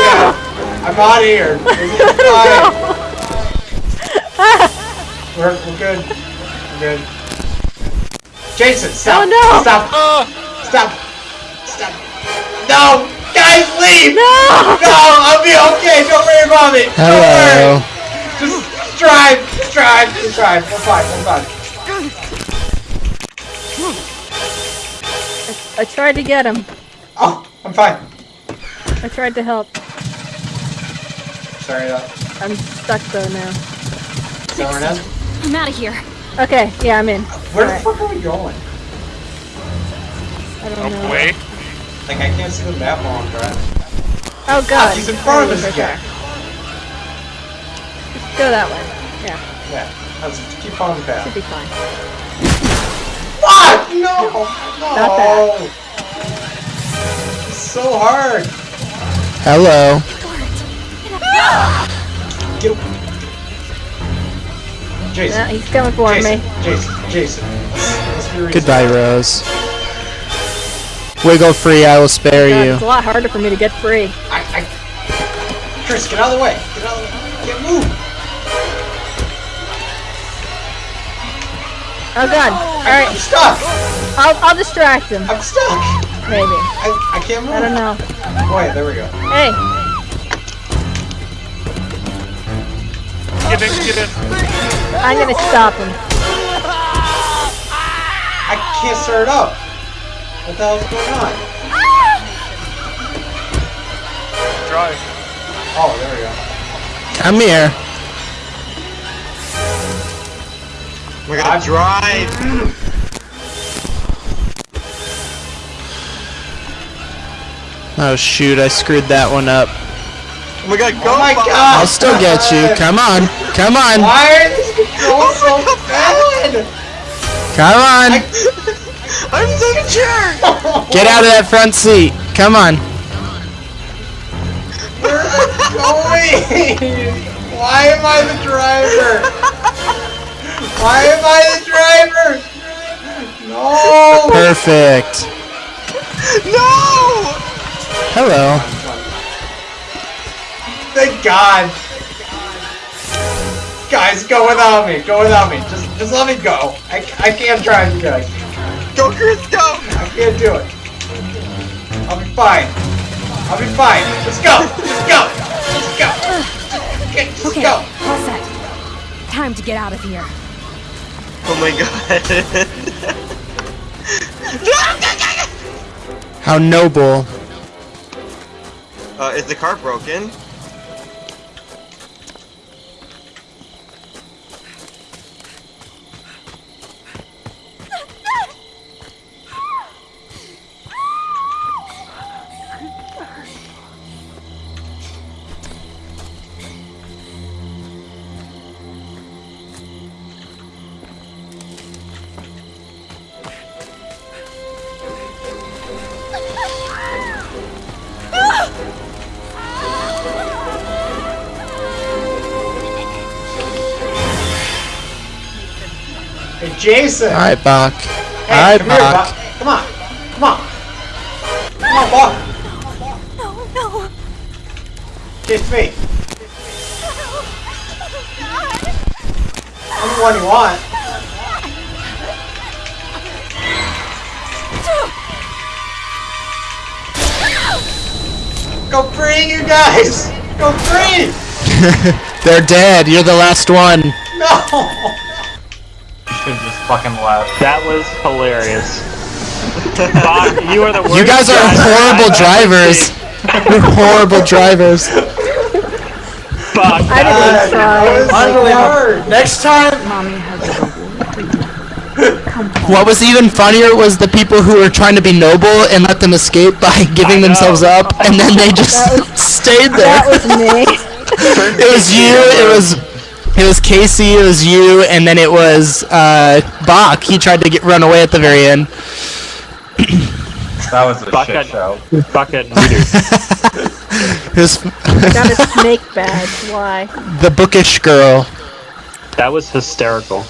Yeah, I'm out of here. It's fine. We're, we're good. We're good. Jason, stop. Oh, no. Stop. Stop. Stop. No! Guys, leave! No! No, I'll be okay. Don't worry about me. Don't Hello. worry. Just, just drive. Just drive. Just drive. We're fine. We're fine. I tried to get him. Oh, I'm fine. I tried to help. Sorry, I'm stuck though now. someone else. I'm out of here. Okay, yeah, I'm in. Where the Alright. fuck are we going? I don't know. Away. Like, I can't see the map while I'm driving. Oh Ah, god. he's in front of us he again. okay. Go that way. Yeah, Yeah, let's keep following the path. should be fine. Fuck! No! No! Not that. It's so hard! Hello. Get away. Jason. Yeah, he's coming for Jason. me. Jason. Jason. Let's be reasonable. Goodbye, Rose. Wiggle free, I will spare God, you. it's a lot harder for me to get free. I, I... Chris, get out of the way! Get out of the way! Get move! Oh god. All right. I'm stuck! I'll, I'll distract him. I'm stuck! Maybe. I, I can't move. I don't know. Wait, there we go. Hey, Get get in. I'm gonna stop him. I can't start it up! What the hell's going on? Drive. Oh, there we go. Come here. We're gonna drive. Oh shoot, I screwed that one up. Oh my god, go! Oh my god! I'll still get you. Come on. Come on. Why are these controls so bad? Come on. I'm so sure. Get out of that front seat. Come on. Where is it going? Why am I the driver? Why am I the driver? No! Perfect. No! Hello. Thank God! Guys, go without me. Go without me. Just, just let me go. I, I can't drive you guys. Go, Chris, go! I can't do it. I'll be fine. I'll be fine. Let's go. Let's go. Let's go. Okay, Let's Okay, go. all set. Time to get out of here. Oh my god. How noble. uh, is the car broken? Jason. Alright, Bach. Hey, Alright, come here, Bach. Buck. Come on. Come on. Come on, Buck. No, no. Kiss me. I'm the one you want. Go free, you guys! Go free! They're dead. You're the last one. No! Should just fucking laugh. That was hilarious. Bob, you are the worst. You guys are horrible drivers. You're horrible drivers. Bob, I didn't That try. was so hard. Next time. Mommy has What was even funnier was the people who were trying to be noble and let them escape by giving themselves up, and then they just stayed there. That was me. it was you. It was. It was Casey. It was you, and then it was uh, Bach. He tried to get run away at the very end. That was a Bucket. shit show. Bucket reader. It Got a snake badge. Why? the bookish girl. That was hysterical.